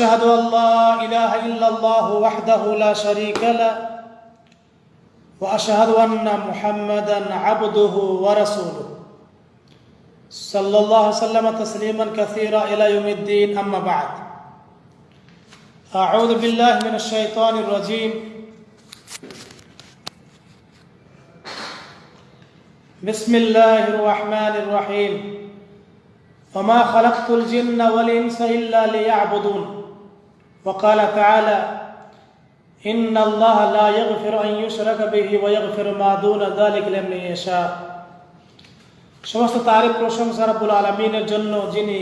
واشهد أن لا إله إلا الله وحده لا شريك له وأشهد أن محمدا عبده ورسوله. صلى الله وسلم تسليما كثيرا إلى يوم الدين أما بعد. أعوذ بالله من الشيطان الرجيم. بسم الله الرحمن الرحيم. وما خلقت الجن والإنس إلا ليعبدون. وقال تعالى ان الله لا يغفر ان يشرك به ويغفر ما دون ذلك لمن يشاء সমস্ত তারিফ প্রশংসা রাব্বুল আলমিনের জন্য যিনি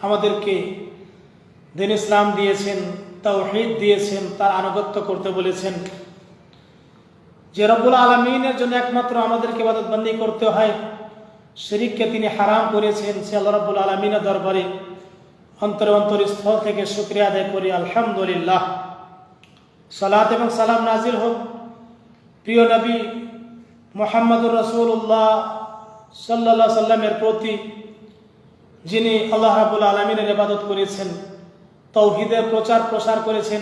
আমাদেরকে দিন ইসলাম দিয়েছেন তাওহীদ দিয়েছেন তার আনুগত্য করতে বলেছেন যে রব্বুল আলমিনের জন্য একমাত্র আমাদেরকে ইবাদতবন্দি করতে হয় শরিককে তিনি হারাম করেছেন সে আল্লাহ রব্বুল আলমিনের দরবারে অন্তর অন্তরস্থল থেকে শুক্রিয়া আদায় করি, আলহামদুলিল্লাহ। সালাত এবং সালাম নাজির হোক। প্রিয় নবী মোহাম্মদুর রসুল্লাহ সাল্লা সাল্লামের প্রতি, যিনি আল্লাহ রাবুল আলমিনের ইবাদত করেছেন, তৌহিদের প্রচার প্রসার করেছেন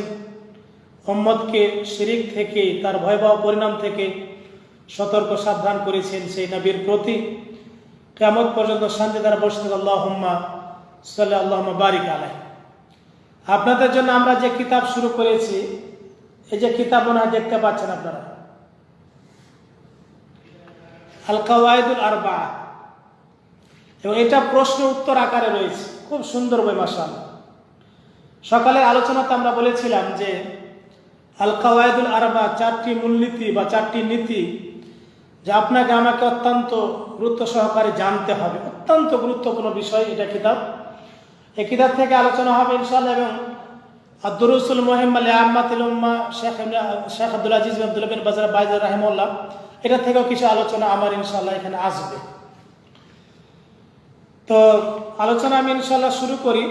মোহাম্মদকে শিরিক থেকে, তার ভয়াবহ পরিণাম থেকে সতর্ক সাবধান করেছেন সেই নবীর প্রতি কেমন পর্যন্ত শান্তি দ্বারা বসতে আল্লাহ সাল্লাহ বারিক আলাই আপনাদের জন্য আমরা যে কিতাব শুরু করেছি, এই যে কিতাব হয় দেখতে পাচ্ছেন আপনারা। আল কাওয়ায়দুল আরবা। এবং এটা প্রশ্ন উত্তর আকারে রয়েছে। খুব সুন্দর বই মাসাল সকালের আলোচনাতে আমরা বলেছিলাম যে আল কাওয়ায়দুল আরবা চারটি মূলনীতি বা চারটি নীতি যা আপনাকে আমাকে অত্যন্ত গুরুত্ব সহকারে জানতে হবে। অত্যন্ত গুরুত্বপূর্ণ বিষয় এটা কিতাব। এই কিতাব থেকে আলোচনা হবে ইনশাল্লাহ এবং আব্দুরসুল মোহিম আলী আহমাতুল শেখ শেখ আব্দুল আজিজ আব্দুল বিন বাজার বাইজার রাহেমুল্লাহ এটা থেকেও কিছু আলোচনা আমার ইনশাল্লাহ এখানে আসবে। তো আলোচনা আমি ইনশাল্লাহ শুরু করি।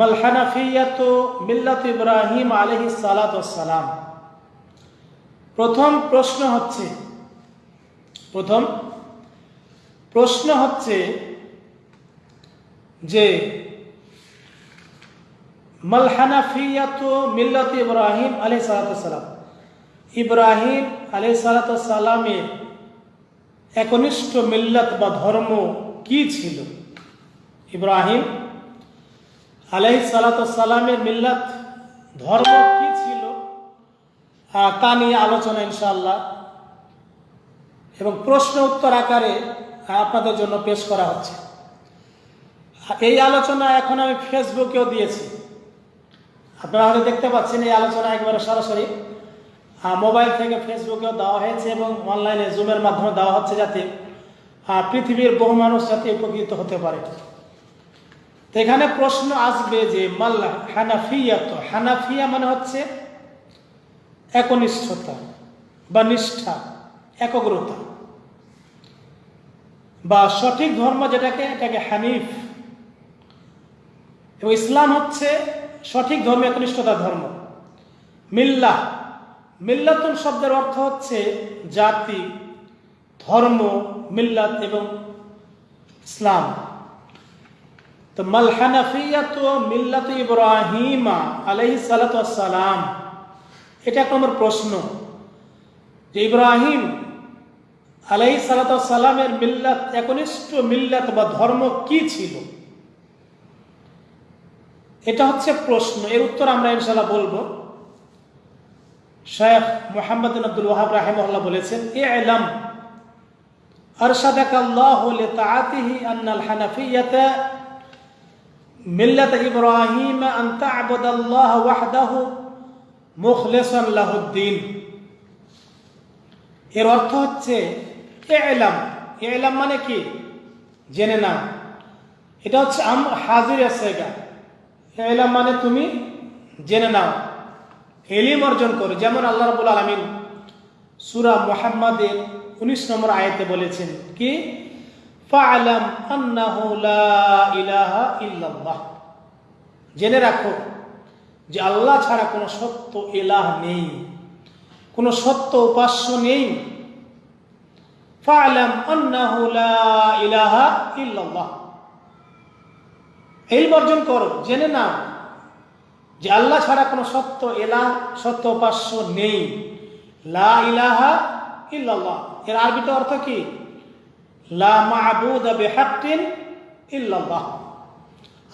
মালহানাফিয়াত মিল্লাত ইব্রাহিম আলহি সালাম প্রথম প্রশ্ন হচ্ছে, প্রথম প্রশ্ন হচ্ছে যে মিল্লাত ইব্রাহিম আলহি সালাম। ইব্রাহিম আলহি সালামের একনিষ্ঠ মিল্লাত বা ধর্ম কি ছিল? ইব্রাহিম আলহি সালামের মিল্লাত ধর্ম কি ছিল? তা নিয়ে আলোচনা ইনশাল্লাহ এবং প্রশ্ন উত্তর আকারে আপনাদের জন্য পেশ করা হচ্ছে। এই আলোচনা এখন আমি ফেসবুকেও দিয়েছি। আপনারা হয়তো দেখতে পাচ্ছেন এই আলোচনা একবারে সরাসরি। মোবাইল থেকে ফেসবুকেও দেওয়া হয়েছে এবং অনলাইনে জুমের মাধ্যমে দেওয়া হচ্ছে যাতে পৃথিবীর বহু মানুষ যাতে উপকৃত হতে পারে। এখানে প্রশ্ন আসবে যে মাল্লা হানাফিয়া তো, হানাফিয়া মানে হচ্ছে একনিষ্ঠতা বা নিষ্ঠা, একগ্রতা। বা সঠিক ধর্ম যেটাকে, এটাকে হানিফ এবং ইসলাম হচ্ছে সঠিক ধর্ম একনিষ্ঠতা ধর্ম। মিল্লা মিল্লাতুন শব্দের অর্থ হচ্ছে জাতি, ধর্ম, মিল্লাত এবং ইসলাম। তো মালহানাফিয়াত মিল্লাত ইব্রাহিমা আলহি সালাতাম এটা এক নম্বর প্রশ্ন। যে ইব্রাহিম আলহি সালাতামের মিল্লাত একনিষ্ঠ মিল্লাত বা ধর্ম কি ছিল? এটা হচ্ছে প্রশ্ন এর উত্তর আমরা ইনশাল্লাহ বলবো শেখ মোহাম্মদ আব্দুল ওয়াহাব রাহেমহল্লা বলেছেন এ আলাম أرشدك الله لطاعته أن الحنفية ملة إبراهيم أن تعبد الله وحده مخلصا له الدين এর অর্থ হচ্ছে এলাম এলাম মানে কি জেনে নাও এটা হচ্ছে আম হাজির সেগা এলাম মানে তুমি জেনে নাও, এলিম অর্জন করো। যেমন আল্লাহ রবুল আলমিন সুরা মোহাম্মদের উনিশ নম্বর আয়তে বলেছেন কি? জেনে রাখো যে আল্লাহ ছাড়া কোনো সত্য এলাহ নেই, কোনো সত্য উপাস্য নেই। ফালাম ইলাহা ইল্লাল্লাহ। এই বর্জন করো, জেনে নাও যে আল্লাহ ছাড়া কোনো সত্য এলা, সত্য উপাস্য নেই। লা ইলাহা ইল্লাল্লাহ। এর আরবিতে অর্থ কি? লা মাহবুদ ইল্লাল্লাহ।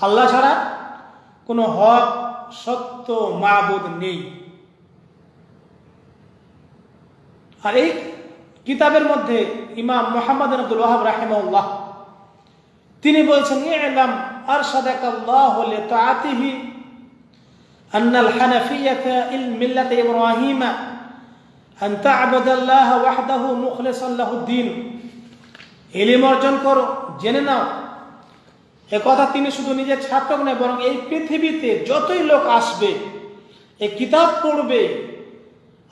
আল্লাহ ছাড়া কোনো হক, সত্য মাহবুদ নেই। আর এই কিতাবের মধ্যে ইমাম মোহাম্মদ আব্দুল ওয়াহাব রাহিমাউল্লাহ তিনি বলছেন আরশাদাক আল্লাহ লিতাআতিহি أن الحنفية الملة إبراهيم أن تعبد الله وحده مخلصا له الدين এলিম অর্জন করো জেনে নাও এ কথা তিনি শুধু নিজের ছাত্র নয় বরং এই পৃথিবীতে যতই লোক আসবে এই কিতাব পড়বে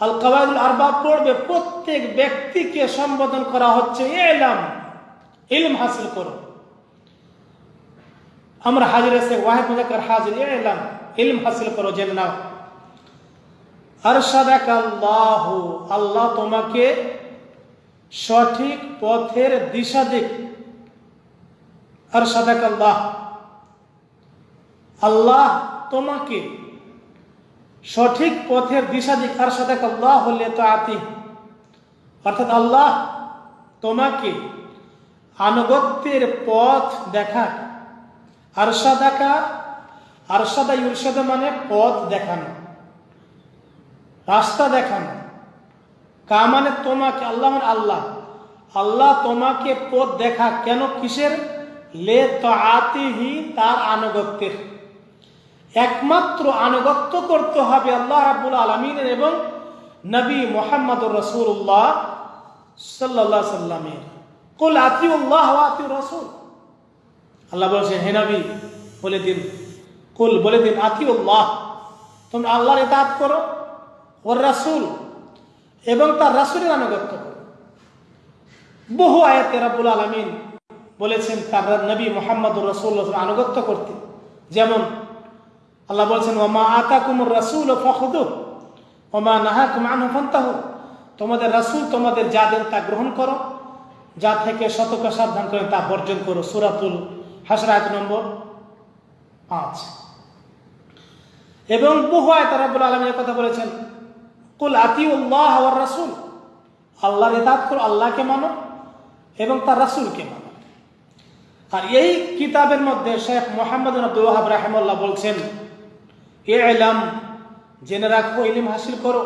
আল কাবাদুল আরবাব পড়বে প্রত্যেক ব্যক্তিকে সম্বোধন করা হচ্ছে এলাম ইলম হাসিল করো আমরা হাজির এসে ওয়াহেদ মুজাক্কার হাজির এলাম ইলম হাসিল করো জেনে নাও। আরশাদাক আল্লাহ আল্লাহ তোমাকে সঠিক পথের দিশা দিক। আরশাদাক আল্লাহ আল্লাহ তোমাকে সঠিক পথের দিশা দিক। আরশাদাক আল্লাহ হলে তো আতি অর্থাৎ আল্লাহ তোমাকে আনুগত্যের পথ দেখাক। আরশাদাকা, আরশাদা ইউরশাদা মানে পথ দেখানো, রাস্তা দেখানো। কা মানে তোমাকে, আল্লাহ মানে আল্লাহ। আল্লাহ তোমাকে পথ দেখা কেন, কিসের? লে তাতিহি তার আনুগত্যের। একমাত্র আনুগত্য করতে হবে আল্লাহ রাবুল আলমিনের এবং নবী মোহাম্মদ রসুল্লাহ সাল্লাহ সাল্লামের কুল আতিউল্লাহ আতিউ রসুল। আল্লাহ বলছেন, হে নবী, বলে দিন। কুল, বলে দিন, আতিউল্লাহ। তোমরা আল্লাহর ইতাত করো, ওর রাসুল, এবং তার রাসুলের আনুগত্য করো। বহু আয়াতে রাবুল আলমিন বলেছেন, তার নবী মোহাম্মদ রসুল আনুগত্য করতে। যেমন আল্লাহ বলছেন, ওমা আতা কুমুর রাসুল ও ফখদ ওমা নাহা কুমান ফন্তাহ। তোমাদের রাসুল তোমাদের যা দেন তা গ্রহণ করো, যা থেকে শতক সাবধান করেন তা বর্জন করো। সুরাতুল হাসরাত নম্বর পাঁচ। এবং বহু আয়তা রাবুল আলমের কথা বলেছেন, কুল আতি উল্লাহ আওয়ার রাসুল। আল্লাহর এতাত করো আল্লাহকে মানো এবং তার রাসুলকে মানো। আর এই কিতাবের মধ্যে শেখ মোহাম্মদ আব্দুল ওয়াহাব রাহেমুল্লাহ বলছেন এ এলাম জেনে রাখো, ইলিম হাসিল করো।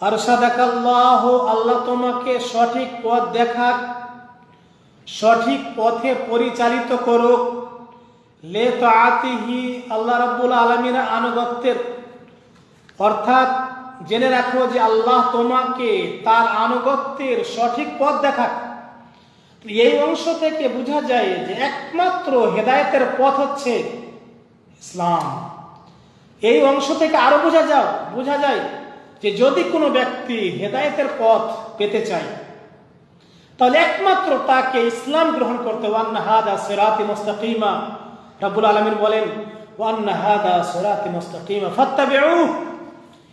আর সাদাকাল্লাহ, আল্লাহ তোমাকে সঠিক পথ দেখাক সঠিক পথে পরিচালিত করুক। লে তো আতিহি আল্লাহ রাব্বুল আলমিনের আনুগত্যের। অর্থাৎ জেনে রাখো যে আল্লাহ তোমাকে তার আনুগত্যের সঠিক পথ দেখাক এই অংশ থেকে বোঝা যায় যে একমাত্র হেদায়তের পথ হচ্ছে ইসলাম। এই অংশ থেকে আরও বোঝা যাও, বোঝা যায় যে যদি কোনো ব্যক্তি হেদায়তের পথ পেতে চায় তাহলে একমাত্র তাকে ইসলাম গ্রহণ করতে রাব্বুল আলামিন বলেন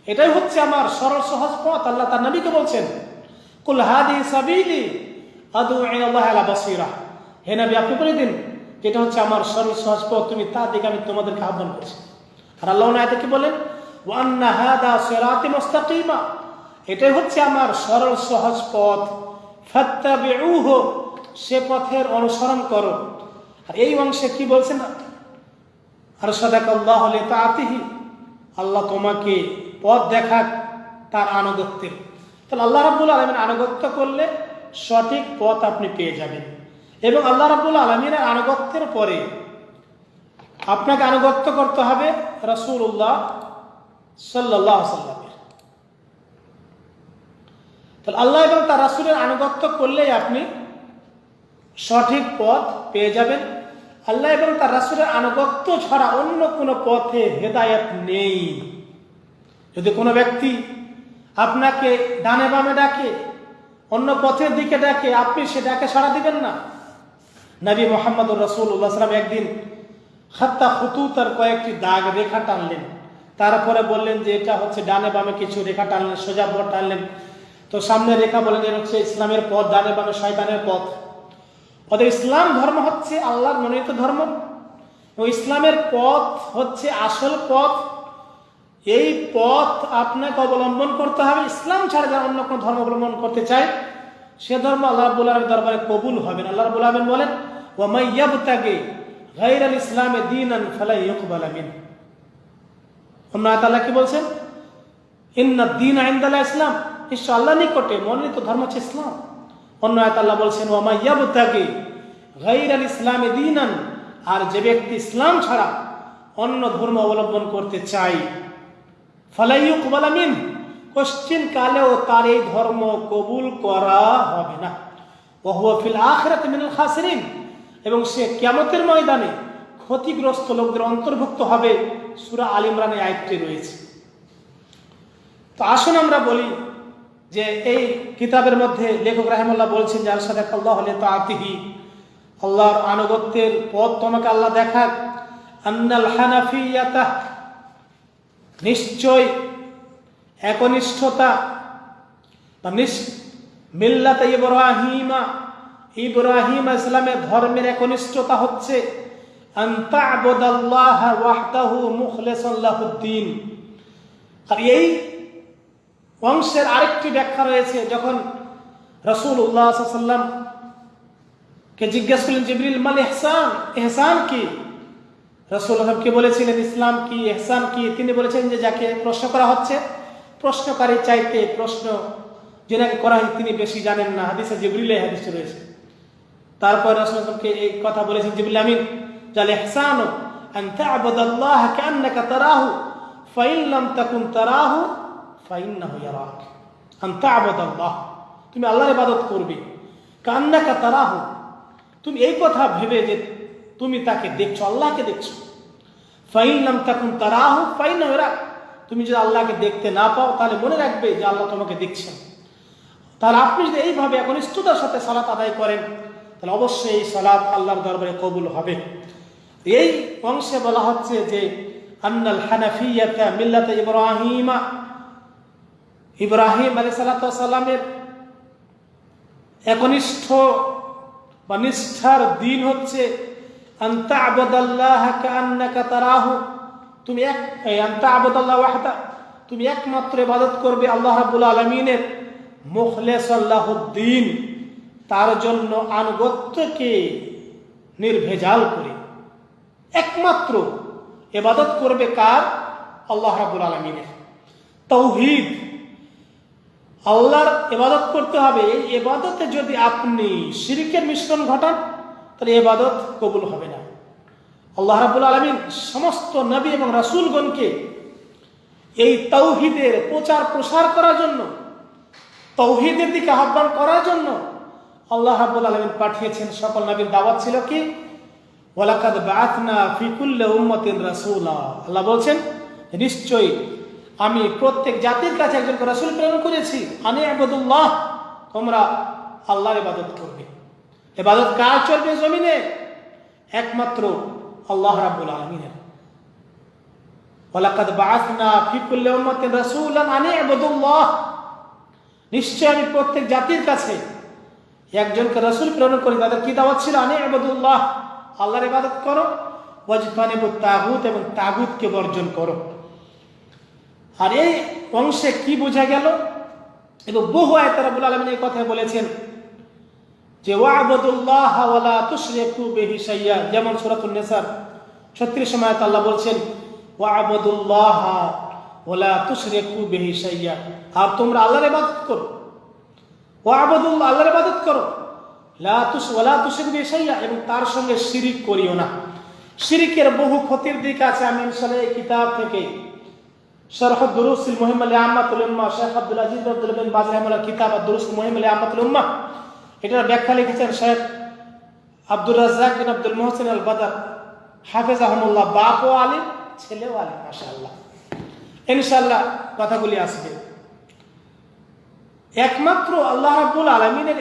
এটাই হচ্ছে আমার সরল সহজ পথ। আল্লাহ তার নবীকে বলছেন আদু হে নবী, আপনি দিন যেটা হচ্ছে আমার সরল সহজ পথ। তুমি তার দিকে আমি তোমাদেরকে আহ্বান করছি। আর আল্লাহ কি বলেন এটাই হচ্ছে আমার সরল সহজ পথ। সে পথের অনুসরণ করো। আর এই অংশে কি বলছেন? আর সদাক আল্লাহ হলে তা লিতাআতিহি, আল্লাহ তোমাকে পথ দেখাক তার আনুগত্যের। তাহলে আল্লাহ রাব্বুল আলামিন আনুগত্য করলে সঠিক পথ আপনি পেয়ে যাবেন। এবং আল্লাহ রাব্বুল আলমিনের আনুগত্যের পরে আপনাকে আনুগত্য করতে হবে রসুল্লাহ সাল্লাহ সাল্লামের তাহলে আল্লাহ এবং তার রাসুলের আনুগত্য করলেই আপনি সঠিক পথ পেয়ে যাবেন। আল্লাহ এবং তার রাসুলের আনুগত্য ছাড়া অন্য কোনো পথে হেদায়ত নেই। যদি কোনো ব্যক্তি আপনাকে ডানে বামে ডাকে, অন্য পথের দিকে ডাকে, আপনি সে ডাকে সাড়া দিবেন না। নবী মোহাম্মদ রসুল্লাহ সাল্লাম একদিন হাত্তা হুতুতার কয়েকটি দাগ রেখা টানলেন। তারপরে বললেন যে এটা হচ্ছে ডানে বামে কিছু রেখা টানলেন, সোজা পথ টানলেন। তো সামনে রেখা বলেন এটা হচ্ছে ইসলামের পথ, ডানে বামে শয়তানের পথ। ওদের ইসলাম ধর্ম হচ্ছে আল্লাহর মনোনীত ধর্ম। ও ইসলামের পথ হচ্ছে আসল পথ। এই পথ আপনাকে অবলম্বন করতে হবে। ইসলাম ছাড়া যারা অন্য কোনো ধর্ম অবলম্বন করতে চায়, সে ধর্ম আল্লাহ আলমের দরবারে কবুল হবে না আল্লাহ রাব্বুল আলমিন বলেন ও মাইয়াবতাকে গাইর আল ইসলামে দিন আন ফালাই ইকবাল আমিন। আল্লাহ কি বলছেন? ইন্না দিন আইন্দাল্লাহ ইসলাম। নিশ্চয় আল্লাহ নিকটে মনোনীত ধর্ম হচ্ছে ইসলাম। অন্য আয়াত আল্লাহ বলছেন ও মাইয়াবতাকে গাইর আল ইসলামে দিন আর যে ব্যক্তি ইসলাম ছাড়া অন্য ধর্ম অবলম্বন করতে চায় ফালাইয়ুক বালামিন কোশ্চিন কালেও তার এই ধর্ম কবুল করা হবে না। ওহুয়া ফিল আখিরাত মিনাল খাসিরিন এবং সে কিয়ামতের ময়দানে ক্ষতিগ্রস্ত লোকদের অন্তর্ভুক্ত হবে। সূরা আল ইমরানে আয়াতটি রয়েছে। তো আসুন আমরা বলি যে এই কিতাবের মধ্যে লেখক রাহেমুল্লাহ বলছেন যার সাথে আল্লাহ হলে তো আতিহি আল্লাহর আনুগত্যের পথ তোমাকে আল্লাহ দেখাক। আন্নাল হানাফিয়াতা, নিশ্চয় একনিষ্ঠতা বা মিল্লাতে ইব্রাহিমা, ইব্রাহিম ইসলামের ধর্মের একনিষ্ঠতা হচ্ছে আর এই অংশের আরেকটি ব্যাখ্যা রয়েছে, যখন রসুল্লাহ সাল্লাম কে জিজ্ঞেস করলেন, জিবরিল, মাল এহসান এহসান কি? রসুল কে বলেছিলেন, ইসলাম কি এহসান কি? তিনি বলেছেন যে, যাকে প্রশ্ন করা হচ্ছে, প্রশ্নকারী চাইতে প্রশ্ন যেনাকে করা হয় তিনি বেশি জানেন না। হাদিসে জিবরিলে হাদিস রয়েছে। তারপর রসুল রসুলকে এই কথা বলেছেন, জিবরিল আমিন। যাল এহসান তা'বুদাল্লাহ কান্নাকা তারাহু, ফাইন লাম তাকুন তারাহু ফাইন্নাহু তুমি আল্লাহর ইবাদত করবে। কান্নাকা তারা তারাহু। তুমি এই কথা ভেবে যে তুমি তাকে দেখছ, আল্লাহকে দেখছ। ফাইন নাম তখন তারাহু ফাইন এরা তুমি যদি আল্লাহকে দেখতে না পাও, তাহলে মনে রাখবে যে আল্লাহ তোমাকে দেখছেন। তাহলে আপনি যদি এইভাবে একনিষ্ঠতার সাথে সালাত আদায় করেন, তাহলে অবশ্যই এই সালাত আল্লাহর দরবারে কবুল হবে। এই অংশে বলা হচ্ছে যে, আন্নাল হানাফিয়াতা মিল্লাতে ইব্রাহিমা ইব্রাহিম আলী সালাতামের একনিষ্ঠ বা নিষ্ঠার দিন হচ্ছে আন্তা আবদাল্লাহ কান্নাকা তুমি এক আন্তা আবদাল্লাহ তুমি একমাত্র ইবাদত করবে আল্লাহ রাব্বুল আলমিনের মুখলেস তার জন্য আনুগত্যকে নির্ভেজাল করে। একমাত্র এবাদত করবে কার? আল্লাহ রাবুল আলমিনের। তৌহিদ আল্লাহর এবাদত করতে হবে। এই এবাদতে যদি আপনি শিরিকের মিশ্রণ ঘটান, তাহলে এবাদত কবুল হবে না। আল্লাহ রাবুল আলমিন সমস্ত নবী এবং রাসুলগণকে এই তৌহিদের প্রচার প্রসার করার জন্য তৌহিদের দিকে আহ্বান করার জন্য আল্লাহ রাবুল আলমিন পাঠিয়েছেন। সকল নবীর দাওয়াত ছিল কি? ওয়ালাকাদ বাতনা ফিকুল্লে উম্মতিন রাসূলা। আল্লাহ বলছেন, নিশ্চয়ই আমি প্রত্যেক জাতির কাছে একজন রাসূল প্রেরণ করেছি। আনি আবদুল্লাহ, তোমরা আল্লাহর ইবাদত করবে। এবাদত কার চলবে জমিনে? একমাত্র আল্লাহ রাব্বুল আলামিনের। আনি আমি প্রত্যেক জাতির কাছে একজনকে রসুল প্রেরণ কি দাওয়াত ছিল? আল্লাহর ইবাদত করো। তাগুত এবং বর্জন করো। আর এই অংশে কি বোঝা গেল? এবং বহু আয়তার রাব্বুল আলামিন এই কথা বলেছেন যে ওয়াবুদুল্লাহ ওয়ালা তুশরিকু বিহি শাইয়া যেমন সূরাতুন নিসার। 36 সময় আল্লাহ বলছেন ওয়াবুদুল্লাহ ওয়ালা তুশরিকু বিহি শাইয়া আর তোমরা আল্লাহর ইবাদত করো। ওয়াবুদুল্লাহ আল্লাহর ইবাদত করো। লা তুস ওয়ালা তুশরিকু বিহি শাইয়া এবং তার সঙ্গে শিরিক করিও না। শিরিকের বহু ক্ষতির দিক আছে আমি ইনশাআল্লাহ এই কিতাব থেকে। দুরুসিল মুহিম আলী আহমাতুল উম্মা শেখ আব্দুল আজিজ আব্দুল বিন বাজ রহমাল্লাহ কিতাব দুরুস মুহিম আলী আহমাতুল উম্মা এটার ব্যাখ্যা লিখেছেন শেখ আব্দুর রাজ্জাক বিন আব্দুল মোহসিন আল বাদার হাফেজ আহমুল্লাহ ছেলেও কথাগুলি আসবে। একমাত্র আল্লাহ রাব্বুল আলমিনের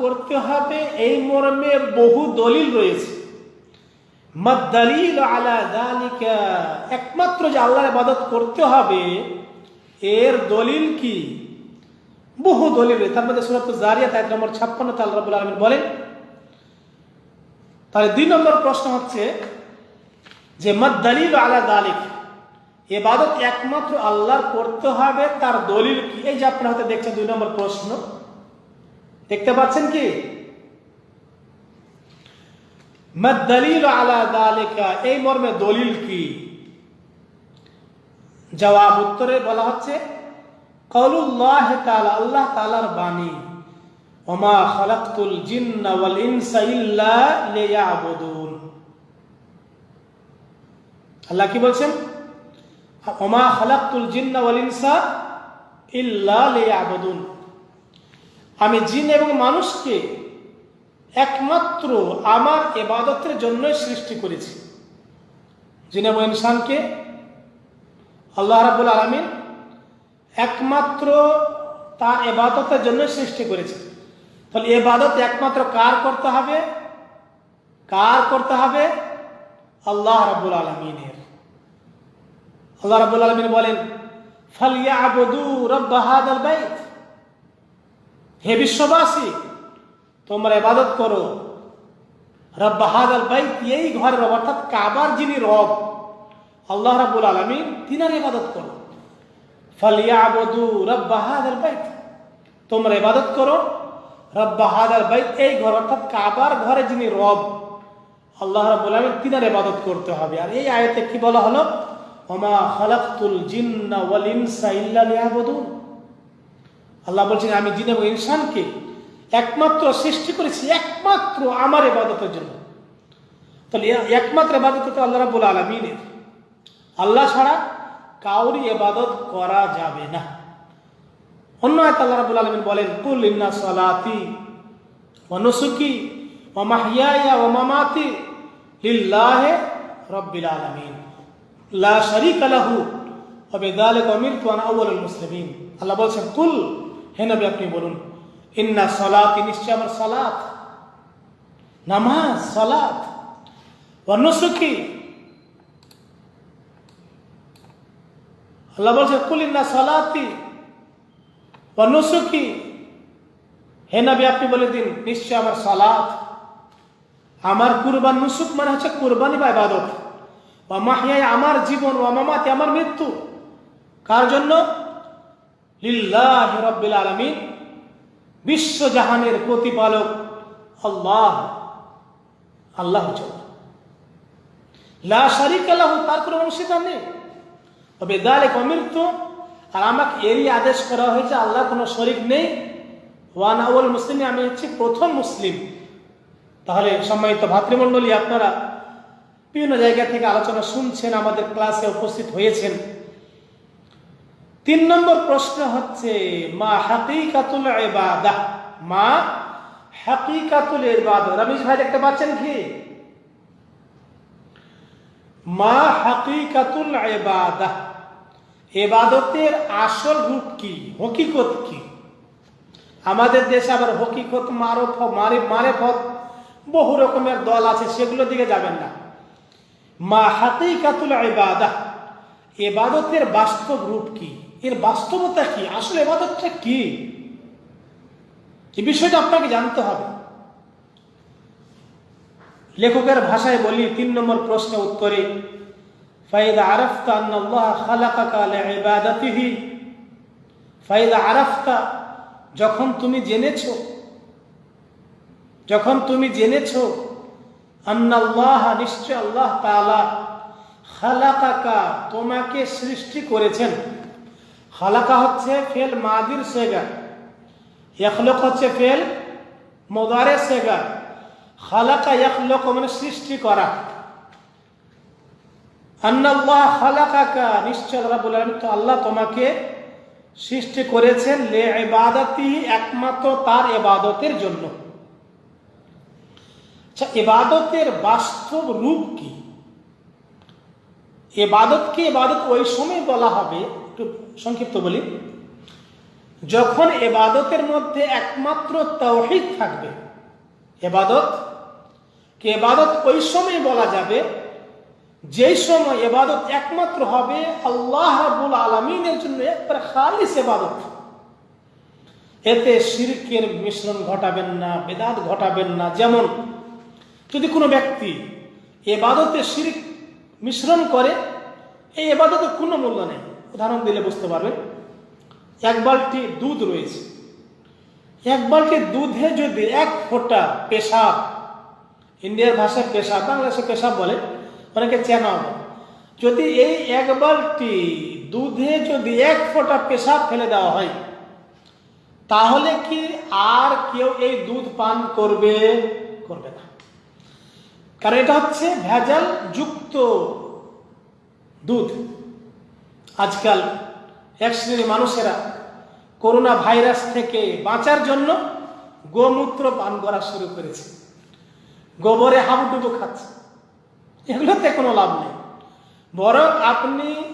করতে হবে। এই মর্মে বহু দলিল রয়েছে। একমাত্র যে আল্লাহর ইবাদত করতে হবে, এর দলিল কি? বহু দলিল তার মধ্যে সূরাতুল জারিয়াত, আয়াত নম্বর 56 তে আল্লাহ রাব্বুল আলামিন বলেন, তাহলে দুই নম্বর প্রশ্ন হচ্ছে যে, মদ দলিল আলা দালিক এবাদত একমাত্র আল্লাহর করতে হবে, তার দলিল কি? এই যে আপনার হাতে দেখছেন দুই নম্বর প্রশ্ন। দেখতে পাচ্ছেন কি? দলিল আলা দালিকা, এই মর্মে দলিল কি? জবাব উত্তরে বলা হচ্ছে, কৌলুল্লাহ তাআলা, আল্লাহ তাআলার বাণী, ওমা খালাকতুল জিন্না ওয়াল ইনসা ইল্লা লিয়াবুদুন। আল্লাহ কি বলছেন? ওমা খালাকতুল জিন্না ওয়াল ইনসা ইল্লা লিয়াবুদুন। আমি জিন এবং মানুষকে একমাত্র আমার এবাদতের জন্যই সৃষ্টি করেছি। জিন ইনসানকে আল্লাহ রাবুল আলমিন একমাত্র তার এবাদতের জন্য সৃষ্টি করেছে তাহলে এবাদত একমাত্র কার করতে হবে? কার করতে হবে? আল্লাহ রাবুল আলমিনের। আল্লাহ রাবুল আলমিন বলেন ফালিয়া আবদু রব্বাহাদ হে বিশ্ববাসী তোমরা এবাদত করো। রব্বাহাদ আল বাইত, এই ঘরের রব, অর্থাৎ কাবার যিনি রব, আল্লাহ রাবুল আলমিন তিনার ইবাদত করো। ফালিয়াবদু রব্বাহাদার বাইত, তোমরা ইবাদত করো। রব্বাহাদার বাইত, এই ঘর, অর্থাৎ কাবার ঘরে যিনি রব, আল্লাহ রাবুল আলমিন তিনার ইবাদত করতে হবে। আর এই আয়তে কি বলা হলো? ওমা খালাকতুল জিন্না ওয়াল ইনসা ইল্লা লিয়াবুদুন। আল্লাহ বলছেন, আমি জিন এবং ইনসানকে একমাত্র সৃষ্টি করেছি, একমাত্র আমার এবাদতের জন্য। তাহলে একমাত্র ইবাদত তো আল্লাহ রাবুল আলমিনের। আল্লাহ ছাড়া কাউরি এবাদত করা যাবে না। অন্য এক আল্লাহ রাবুল আলমিন বলেন, কুল ইন্না সালাতি অনুসুকি ও মাহিয়া ও মামাতি লিল্লাহে রব্বিল আলমিন। লা শরিক লাহু হবে দালিক অমিরতু আন আউয়ালুল মুসলিমিন। আল্লাহ বলছেন, কুল, হে নবী, আপনি বলুন। ইন্না সালাতি নিশ্চয় আমার সালাত। নামাজ, সালাত। অনুসুকি আল্লাহ বলছে কুলিন্না সালাতি অনুসুকি হে নবী, আপনি বলে দিন, নিশ্চয় আমার সালাত। আমার কুরবান নুসুক মানে হচ্ছে কুরবানি বা ইবাদত। মাহিয়ায় আমার জীবন ও মামাতে আমার মৃত্যু। কার জন্য? লিল্লাহ রব্বিল আলমিন। বিশ্বজাহানের প্রতিপালক আল্লাহ। আল্লাহ লা শারিক আল্লাহ তার কোনো অংশীদার নেই। তবে দালে অমৃত, আর আমাকে এরই আদেশ করা হয়েছে আল্লাহ কোনো শরিক নেই। ওয়ান আউল মুসলিম, আমি হচ্ছি প্রথম মুসলিম। তাহলে সম্মানিত ভাতৃমণ্ডলী, আপনারা বিভিন্ন জায়গা থেকে আলোচনা শুনছেন, আমাদের ক্লাসে উপস্থিত হয়েছেন। তিন নম্বর প্রশ্ন হচ্ছে, মা হাকিকাতুল ইবাদা। মা হাকিকাতুল ইবাদা। রমেশ ভাই দেখতে পাচ্ছেন কি? মা হাকিকাতুল ইবাদা। এবাদতের আসল রূপ কি? হকিকত কি? আমাদের দেশে আবার হকিকত, মারফ, মারে, মারেফত বহু রকমের দল আছে, সেগুলোর দিকে যাবেন না। মা হাকিকাতুল ইবাদা। এবাদতের বাস্তব রূপ কি? এর বাস্তবতা কি? আসলে এবাদতটা কি? এই বিষয়টা আপনাকে জানতে হবে। লেখকের ভাষায় বলি, তিন নম্বর প্রশ্ন উত্তরে যখন তুমি জেনেছো, যখন তুমি জেনেছো আন্নাল্লাহ, নিশ্চয় আল্লাহ তাআলা খালাকাকা তোমাকে সৃষ্টি করেছেন। খালাকা হচ্ছে ফেল মাদির সেগা ইখলক হচ্ছে ফেল মোদারে সেগা খালাকা ইখলক মানে সৃষ্টি করা। আন্নাল্লাহ খালাকাকা, নিশ্চয় রাব্বুল আলামিন তো আল্লাহ তোমাকে সৃষ্টি করেছেন লে ইবাদতি একমাত্র তার ইবাদতের জন্য। আচ্ছা ইবাদতের বাস্তব রূপ কি? এবাদতকে এবাদত? ওই সময় বলা হবে, একটু সংক্ষিপ্ত বলি। যখন এবাদতের মধ্যে একমাত্র তৌহিদ থাকবে, এবাদত, কে এবাদত? ওই সময় বলা যাবে, যেই সময় এবাদত একমাত্র হবে আল্লাহ রাবুল আলমিনের জন্য একবার খালিস এবাদত। এতে শিরকের মিশ্রণ ঘটাবেন না, বেদাত ঘটাবেন না। যেমন, যদি কোনো ব্যক্তি এবাদতে শিরিক মিশ্রণ করে, এই এবাদতের কোনো মূল্য নেই। উদাহরণ দিলে বুঝতে পারবেন এক বালতি দুধ রয়েছে। এক বালতি দুধে যদি এক ফোঁটা পেশাব, ইন্ডিয়ার ভাষায় পেশাব, বাংলাদেশে পেশাব বলে, অনেকে চেনা হবে। যদি এই এক বালতি দুধে যদি এক ফোঁটা পেশাব ফেলে দেওয়া হয়, তাহলে কি আর কেউ এই দুধ পান করবে? করবে না। কারণ এটা হচ্ছে ভেজাল যুক্ত দুধ। আজকাল এক শ্রেণির মানুষেরা করোনা ভাইরাস থেকে বাঁচার জন্য গোমূত্র পান করা শুরু করেছে। গোবরে হাবুডুবু খাচ্ছে। এগুলোতে কোনো লাভ নেই। বরং আপনি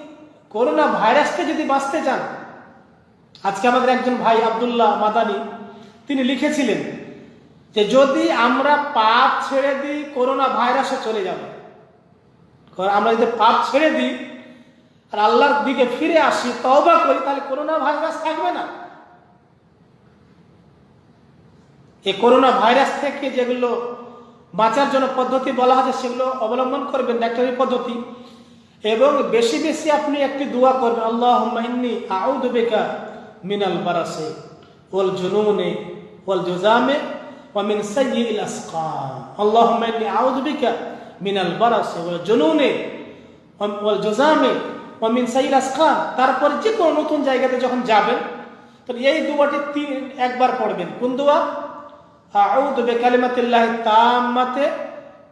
করোনা ভাইরাসকে যদি বাঁচতে চান, আজকে আমাদের একজন ভাই আবদুল্লাহ মাদানি, তিনি লিখেছিলেন যে যদি আমরা পাপ ছেড়ে দিই, করোনা ভাইরাসে চলে যাবে। আমরা যদি পাপ ছেড়ে দিই আর আল্লাহর দিকে ফিরে আসি, তওবা করি, তাহলে করোনা ভাইরাস থাকবে না। এই করোনা ভাইরাস থেকে যেগুলো বাঁচার জন্য পদ্ধতি বলা হচ্ছে সেগুলো অবলম্বন করবেন, ডাক্তারি পদ্ধতি। এবং বেশি বেশি আপনি একটি দোয়া করবেন আল্লাহ ইন্নি আউদ বেকা মিনাল বারাসে ওল জুনুনে ওল জোজামে ومن سيء الأسقام اللهم إني أعوذ بك من البرص والجنون والجزام ومن سيء الأسقام তারপর যে কোনো নতুন জায়গাতে যখন যাবেন তো এই দুয়াটি তিন একবার পড়বেন কোন দোয়া আউযু বিকালিমাতিল্লাহি তাম্মাতে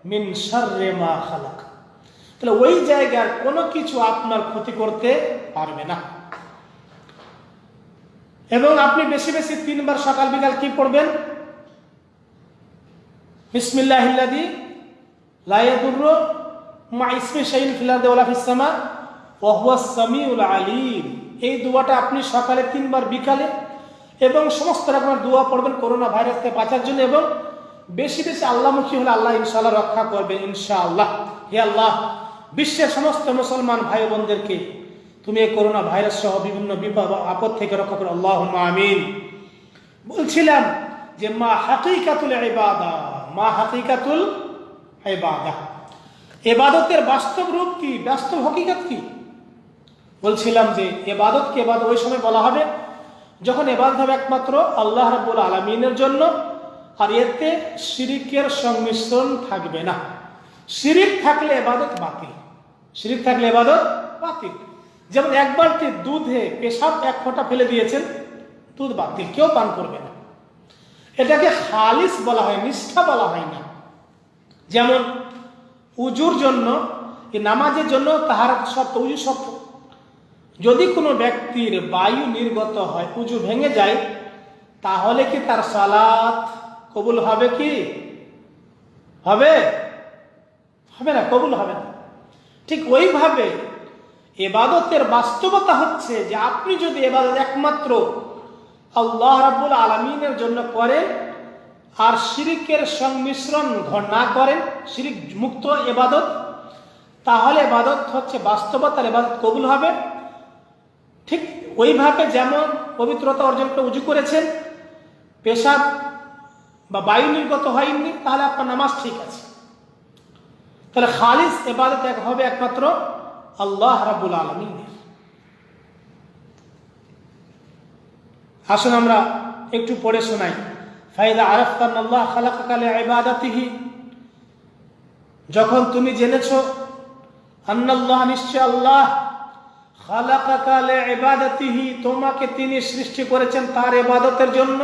মিন শাররি মা খালাক তাহলে ওই জায়গার কোনো কিছু আপনার ক্ষতি করতে পারবে না এবং আপনি বেশি বেশি তিনবার সকাল বিকাল কি পড়বেন মা ইসমে শাইন ফিলাদ ওলা ফিসামা ওহুয়া সামিউল আলিম। এই দোয়াটা আপনি সকালে তিনবার বিকালে এবং সমস্ত রকমের দোয়া পড়বেন করোনা ভাইরাস থেকে বাঁচার জন্য এবং বেশি বেশি আল্লাহমুখী হলে আল্লাহ ইনশাআল্লাহ রক্ষা করবেন ইনশাআল্লাহ। হে আল্লাহ, বিশ্বের সমস্ত মুসলমান ভাই বোনদেরকে তুমি এই করোনা ভাইরাস সহ বিভিন্ন বিপদ আপদ থেকে রক্ষা করো। আল্লাহ আমিন। বলছিলাম যে মা হাকিকাতুল ইবাদা। মা হাকিকাতুল ইবাদা। এবাদতের বাস্তব রূপ কি? বাস্তব হকিকত কি? বলছিলাম যে এবাদতকে এবাদত ওই সময় বলা হবে যখন এবাদত হবে একমাত্র আল্লাহ রাব্বুল আলমিনের জন্য, আর এতে শিরিকের সংমিশ্রণ থাকবে না। শিরিক থাকলে এবাদত বাতিল। শিরিক থাকলে এবাদত বাতিল। যেমন এক বালতি দুধে পেশাব এক ফোঁটা ফেলে দিয়েছেন, দুধ বাতিল। কেউ পান করবে না। এটাকে খালিস বলা হয়, নিষ্ঠা বলা হয় না। যেমন, উজুর জন্য নামাজের জন্য তাহার শর্ত, উজু শর্ত। যদি কোনো ব্যক্তির বায়ু নির্গত হয়, উজু ভেঙে যায়, তাহলে কি তার সালাত কবুল হবে কি? হবে? হবে না, কবুল হবে না। ঠিক ওইভাবে এবাদতের বাস্তবতা হচ্ছে যে, আপনি যদি এবাদত একমাত্র আল্লাহ রাবুল আলমিনের জন্য করেন আর শিরিকের সংমিশ্রণ না করেন, শিরিক মুক্ত এবাদত তাহলে এবাদত হচ্ছে বাস্তবতার এবাদত কবুল হবে। ঠিক ওইভাবে যেমন পবিত্রতা অর্জন করে উজু করেছেন, পেশাব বা বায়ু নির্গত হয়নি, তাহলে আপনার নামাজ ঠিক আছে। তাহলে খালিস এবাদত এক হবে একমাত্র আল্লাহ রাবুল আলমিনের। আসুন আমরা একটু পড়ে শোনাই। ফাইদা আরফতান আল্লাহ খালাকালে ইবাদাতিহি। যখন তুমি জেনেছ আন্নাল্লাহ নিশ্চয় আল্লাহ খালাকালে ইবাদাতিহি তোমাকে তিনি সৃষ্টি করেছেন তার এবাদতের জন্য।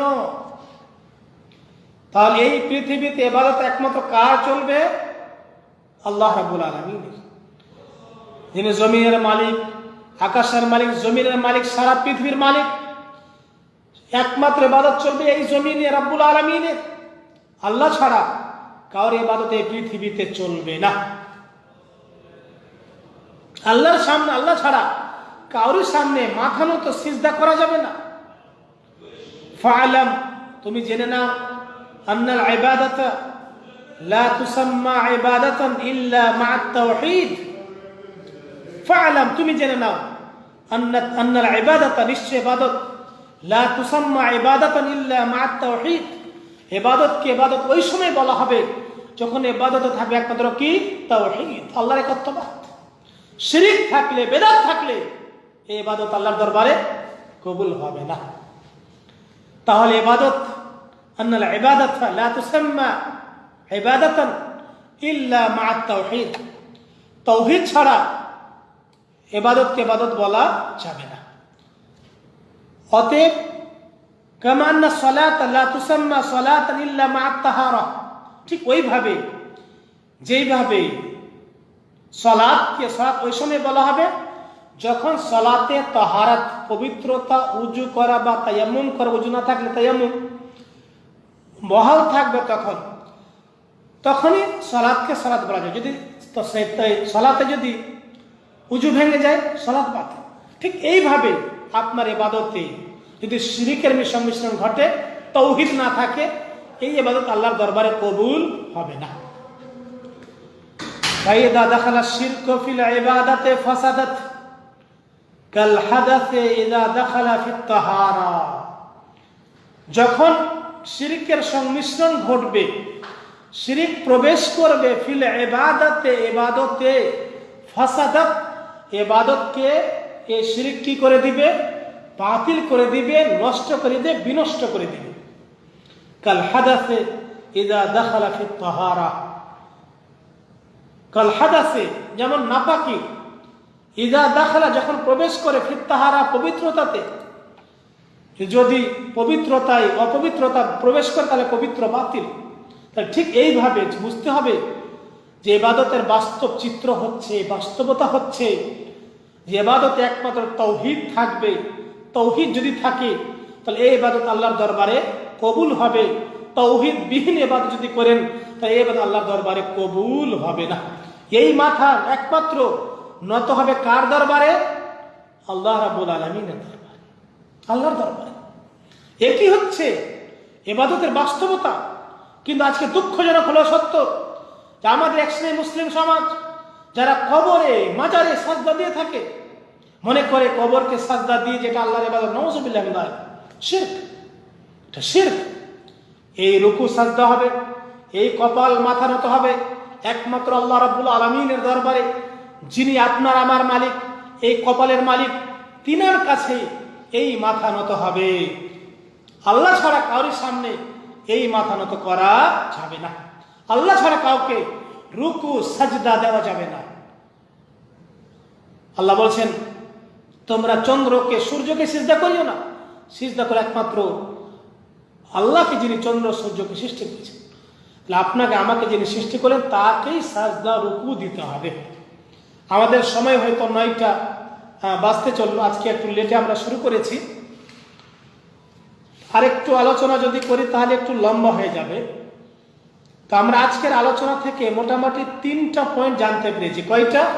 তাহলে এই পৃথিবীতে এবাদত একমাত্র কার চলবে? আল্লাহ রাবুল আলমিনের যিনি জমিনের মালিক, আকাশের মালিক, জমিনের মালিক, সারা পৃথিবীর মালিক। একমাত্র ইবাদত চলবে এই জমিনে রাব্বুল আলমিনে আল্লাহ ছাড়া কারোর এই পৃথিবীতে চলবে না। আল্লাহর সামনে, আল্লাহ ছাড়া কারোর সামনে মাথা মতো সিজদা করা যাবে না। ফালাম তুমি জেনে নাও, আন্নাল ইবাদত লা তুসাম্মা ইবাদাতান ইল্লা মা'আত তাওহীদ। ফালাম তুমি জেনে নাও, আন্না আন্নাল ইবাদত নিশ্চয় ইবাদত লা তুসাম্মা ইল্লা ওই সময় বলা হবে যখন থাকবে একমাত্র কি? আল্লাহর থাকলে, বেদাত থাকলে আল্লাহর দরবারে কবুল হবে না। তাহলে ইবাদত, আন্নাল ইবাদত লা ইল্লা ছাড়া ইবাদতকে ইবাদত বলা যাবে না। অতএব, কামা আন্না সালাত, লা তুসাম্মা সালাতান ইল্লা মা তাহারা ঠিক ওইভাবে, যেইভাবে সলাদকে সলাৎ ওই সময় বলা হবে, যখন সলাতে তাহারাত, পবিত্রতা, উজু করা বা তায়াম্মুম করা, উজু না থাকলে তায়াম্মুম, বহাল থাকবে তখন, তখনই সলাদকে সলাদ বলা যায়। যদি সলাতে যদি উজু ভেঙে যায়, সলাদ বাতিল। ঠিক এইভাবে আপনার এবাদতে যদি শিরিকের মিশ্রণ মিশ্রণ ঘটে তৌহিদ না থাকে এই এবাদত আল্লাহর দরবারে কবুল হবে না فإذا دخل الشرك في العبادة فسدت كالحدث إذا دخل في الطهارة যখন শিরিকের সংমিশ্রণ ঘটবে শিরিক প্রবেশ করবে ফিল এবাদতে এবাদতে ফাসাদাত এবাদতকে এই শিরিক কি করে দিবে বাতিল করে দিবে, নষ্ট করে দিবে, বিনষ্ট করে দিবে। কাল হাদাসে ইদা দাখালা ফি তাহারা। কাল হাদাসে যেমন নাপাকি, ইদা দাখালা যখন প্রবেশ করে ফির তাহারা পবিত্রতাতে, যদি পবিত্রতায় অপবিত্রতা প্রবেশ করে, তাহলে পবিত্র বাতিল। তাহলে ঠিক এইভাবে বুঝতে হবে যে এবাদতের বাস্তব চিত্র হচ্ছে, বাস্তবতা হচ্ছে, যে এবাদতে একমাত্র তৌহিদ থাকবে তৌহিদ যদি থাকে, তাহলে এই এবাদত আল্লাহর দরবারে কবুল হবে। তৌহিদ বিহীন এবাদত যদি করেন, তাহলে এই এবাদত আল্লাহর দরবারে কবুল হবে না। এই মাথা একমাত্র নত হবে কার দরবারে? আল্লাহ রাবুল আলমিনের দরবারে। আল্লাহর দরবারে। একই হচ্ছে এবাদতের বাস্তবতা। কিন্তু আজকে দুঃখজনক হলো সত্য যে আমাদের এক মুসলিম সমাজ, যারা কবরে, মাজারে সাজদা দিয়ে থাকে মনে করে কবরকে সাজদা দিয়ে যেটা আল্লাহর এবাদত নওয়াজবিল্লাহ শির্ক। এই রুকু সাজদা হবে, এই কপাল মাথা নত হবে, একমাত্র আল্লাহ রাব্বুল আলমিনের দরবারে, যিনি আপনার আমার মালিক, এই কপালের মালিক, তিনার কাছে এই মাথা নত হবে। আল্লাহ ছাড়া কারোর সামনে এই মাথা নত করা যাবে না। আল্লাহ ছাড়া কাউকে রুকু সাজদা দেওয়া যাবে না। আল্লাহ বলছেন তোমরা চন্দ্রকে, সূর্যকে সিজদা করিও না। সিজদা করে একমাত্র আল্লাহকে যিনি চন্দ্র, সূর্যকে সৃষ্টি করেছেন। তাহলে আপনাকে আমাকে যিনি সৃষ্টি করেন তাকেই সাজদা, রুকু দিতে হবে। আমাদের সময় হয়তো নয়টা বাজতে চলল। আজকে একটু লেটে আমরা শুরু করেছি। আরেকটু আলোচনা যদি করি, তাহলে একটু লম্বা হয়ে যাবে। তো আমরা আজকের আলোচনা থেকে মোটামুটি তিনটা পয়েন্ট জানতে পেরেছি। কয়টা?